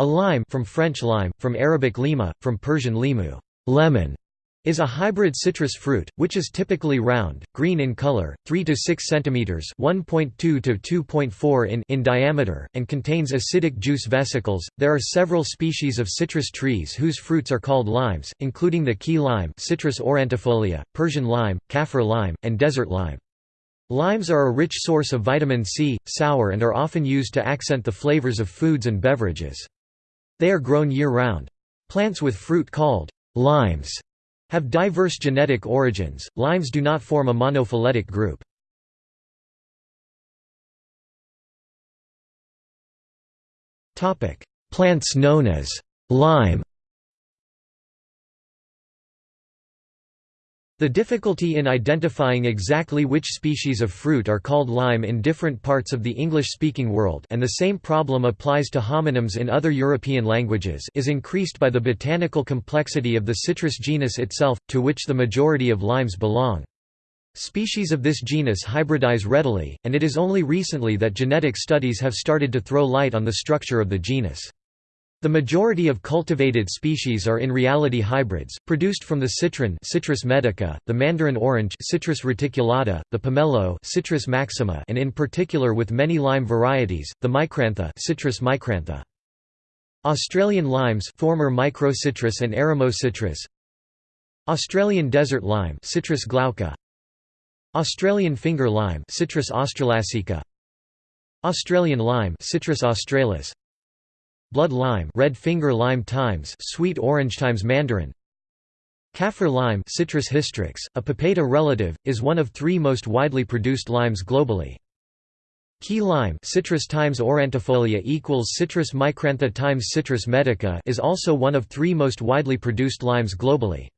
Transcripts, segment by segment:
A lime from French lime, from Arabic lima, from Persian limu lemon", is a hybrid citrus fruit, which is typically round, green in color, 3 to 6 centimeters (1.2 to 2.4 in) in diameter, and contains acidic juice vesicles. There are several species of citrus trees whose fruits are called limes, including the key lime, Citrus aurantifolia, Persian lime, Kaffir lime, and desert lime. Limes are a rich source of vitamin C, sour and are often used to accent the flavors of foods and beverages. They are grown year-round. Plants with fruit called limes have diverse genetic origins. Limes do not form a monophyletic group. Topic: Plants known as lime The difficulty in identifying exactly which species of fruit are called lime in different parts of the English-speaking world and the same problem applies to homonyms in other European languages is increased by the botanical complexity of the citrus genus itself, to which the majority of limes belong. Species of this genus hybridize readily, and it is only recently that genetic studies have started to throw light on the structure of the genus. The majority of cultivated species are in reality hybrids, produced from the citron Citrus medica, the mandarin orange Citrus reticulata, the pomelo Citrus maxima and in particular with many lime varieties, the micrantha Citrus micrantha. Australian limes former microcitrus and eremocitrus Australian desert lime Citrus glauca Australian finger lime Citrus australasica Australian lime Citrus australis blood lime red finger lime times sweet orange times mandarin Kaffir lime Citrus hystrix, a papeda relative, is one of three most widely produced limes globally. Key lime Citrus times aurantifolia equals Citrus micrantha times Citrus medica is also one of three most widely produced limes globally.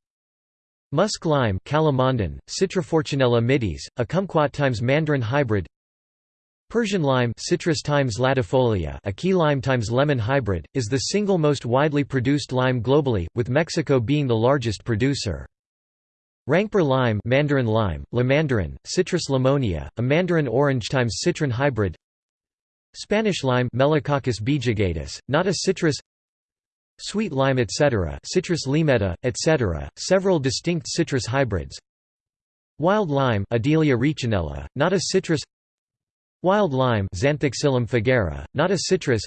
Musk lime Calamondin, Citrofortunella mitis, a kumquat times mandarin hybrid Persian lime Citrus times latifolia a key lime times lemon hybrid, is the single most widely produced lime globally, with Mexico being the largest producer. Rangpur lime mandarin lime, mandarin, Citrus limonia, a mandarin orange times citron hybrid Spanish lime Melicoccus bijugatus, not a citrus Sweet lime etc. Citrus limetta, etc., several distinct citrus hybrids Wild lime Adelia not a citrus Wild lime Xanthoxylum fagara, not a citrus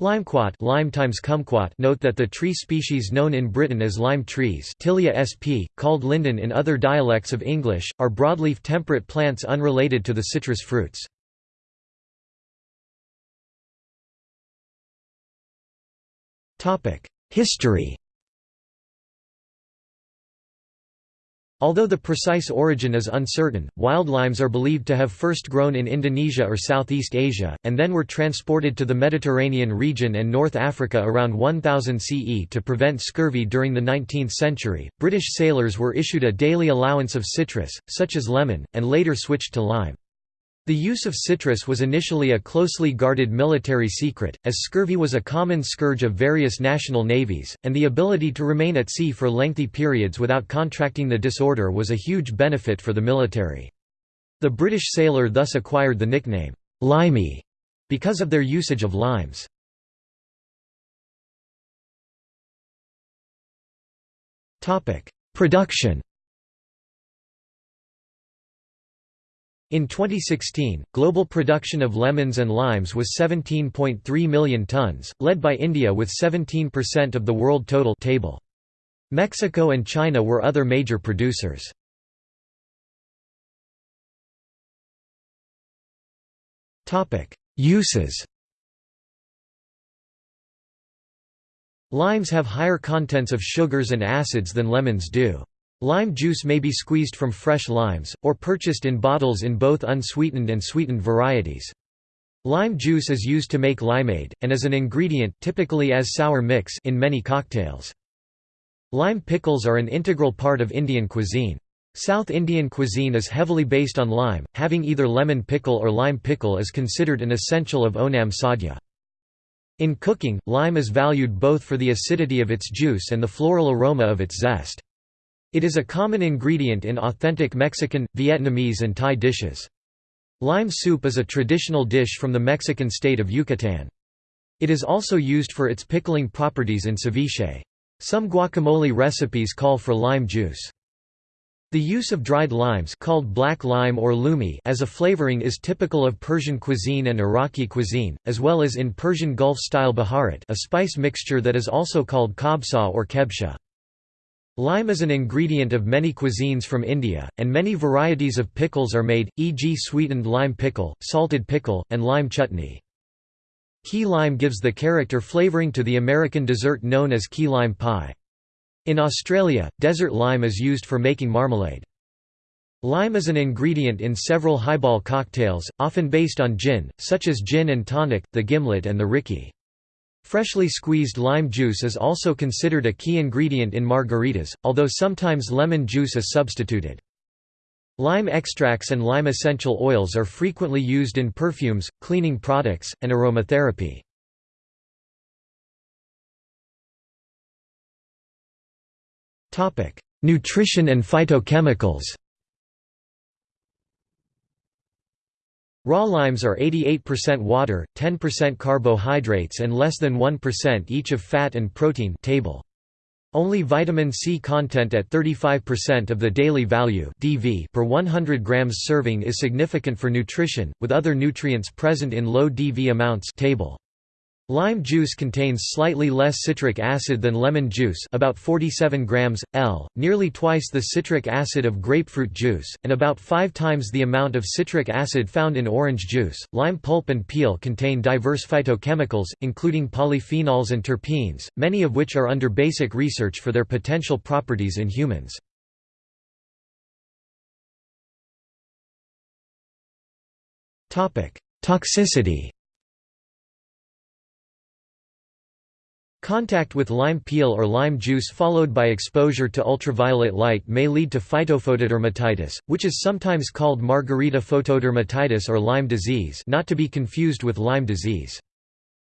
Limequat lime times kumquat note that the tree species known in Britain as lime trees Tilia sp, called linden in other dialects of English, are broadleaf temperate plants unrelated to the citrus fruits. History Although the precise origin is uncertain, wild limes are believed to have first grown in Indonesia or Southeast Asia, and then were transported to the Mediterranean region and North Africa around 1000 CE to prevent scurvy during the 19th century. British sailors were issued a daily allowance of citrus, such as lemon, and later switched to lime. The use of citrus was initially a closely guarded military secret, as scurvy was a common scourge of various national navies, and the ability to remain at sea for lengthy periods without contracting the disorder was a huge benefit for the military. The British sailor thus acquired the nickname, "'limey' because of their usage of limes. Production In 2016, global production of lemons and limes was 17.3 million tons, led by India with 17% of the world total table. Mexico and China were other major producers. Uses Limes have higher contents of sugars and acids than lemons do. Lime juice may be squeezed from fresh limes, or purchased in bottles in both unsweetened and sweetened varieties. Lime juice is used to make limeade, and as an ingredient typically as sour mix in many cocktails. Lime pickles are an integral part of Indian cuisine. South Indian cuisine is heavily based on lime, having either lemon pickle or lime pickle is considered an essential of Onam sadhya. In cooking, lime is valued both for the acidity of its juice and the floral aroma of its zest. It is a common ingredient in authentic Mexican, Vietnamese and Thai dishes. Lime soup is a traditional dish from the Mexican state of Yucatan. It is also used for its pickling properties in ceviche. Some guacamole recipes call for lime juice. The use of dried limes called black lime or lumi as a flavoring is typical of Persian cuisine and Iraqi cuisine, as well as in Persian Gulf-style baharat a spice mixture that is also called kabsa or kebsha. Lime is an ingredient of many cuisines from India, and many varieties of pickles are made, e.g. sweetened lime pickle, salted pickle, and lime chutney. Key lime gives the character flavoring to the American dessert known as key lime pie. In Australia, desert lime is used for making marmalade. Lime is an ingredient in several highball cocktails, often based on gin, such as gin and tonic, the gimlet and the rickey. Freshly squeezed lime juice is also considered a key ingredient in margaritas, although sometimes lemon juice is substituted. Lime extracts and lime essential oils are frequently used in perfumes, cleaning products, and aromatherapy. Nutrition and phytochemicals Raw limes are 88% water, 10% carbohydrates and less than 1% each of fat and protein table. Only vitamin C content at 35% of the daily value DV per 100 grams serving is significant for nutrition, with other nutrients present in low DV amounts table. Lime juice contains slightly less citric acid than lemon juice about 47 grams, L, nearly twice the citric acid of grapefruit juice, and about five times the amount of citric acid found in orange juice. Lime pulp and peel contain diverse phytochemicals, including polyphenols and terpenes, many of which are under basic research for their potential properties in humans. Toxicity Contact with lime peel or lime juice followed by exposure to ultraviolet light may lead to phytophotodermatitis, which is sometimes called margarita photodermatitis or lime disease not to be confused with Lyme disease.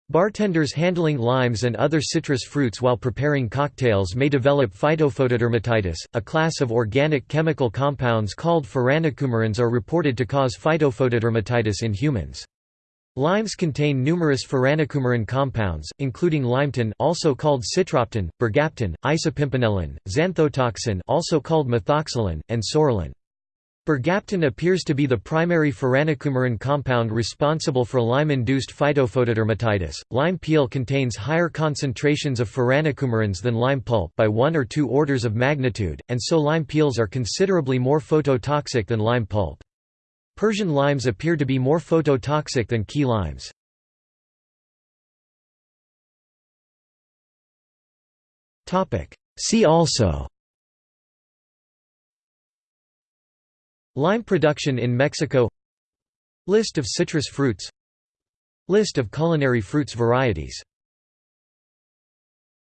Bartenders handling limes and other citrus fruits while preparing cocktails may develop phytophotodermatitis, a class of organic chemical compounds called furanocoumarins are reported to cause phytophotodermatitis in humans. Limes contain numerous furanocoumarin compounds, including limettin also called citropten, bergapten, isopimpinellin, xanthotoxin also called methoxsalen, and psoralen. Bergapten appears to be the primary furanocoumarin compound responsible for lime-induced phytophotodermatitis. Lime peel contains higher concentrations of furanocoumarins than lime pulp by one or two orders of magnitude, and so lime peels are considerably more phototoxic than lime pulp. Persian limes appear to be more phototoxic than key limes. See also. Lime production in Mexico. List of citrus fruits. List of culinary fruits varieties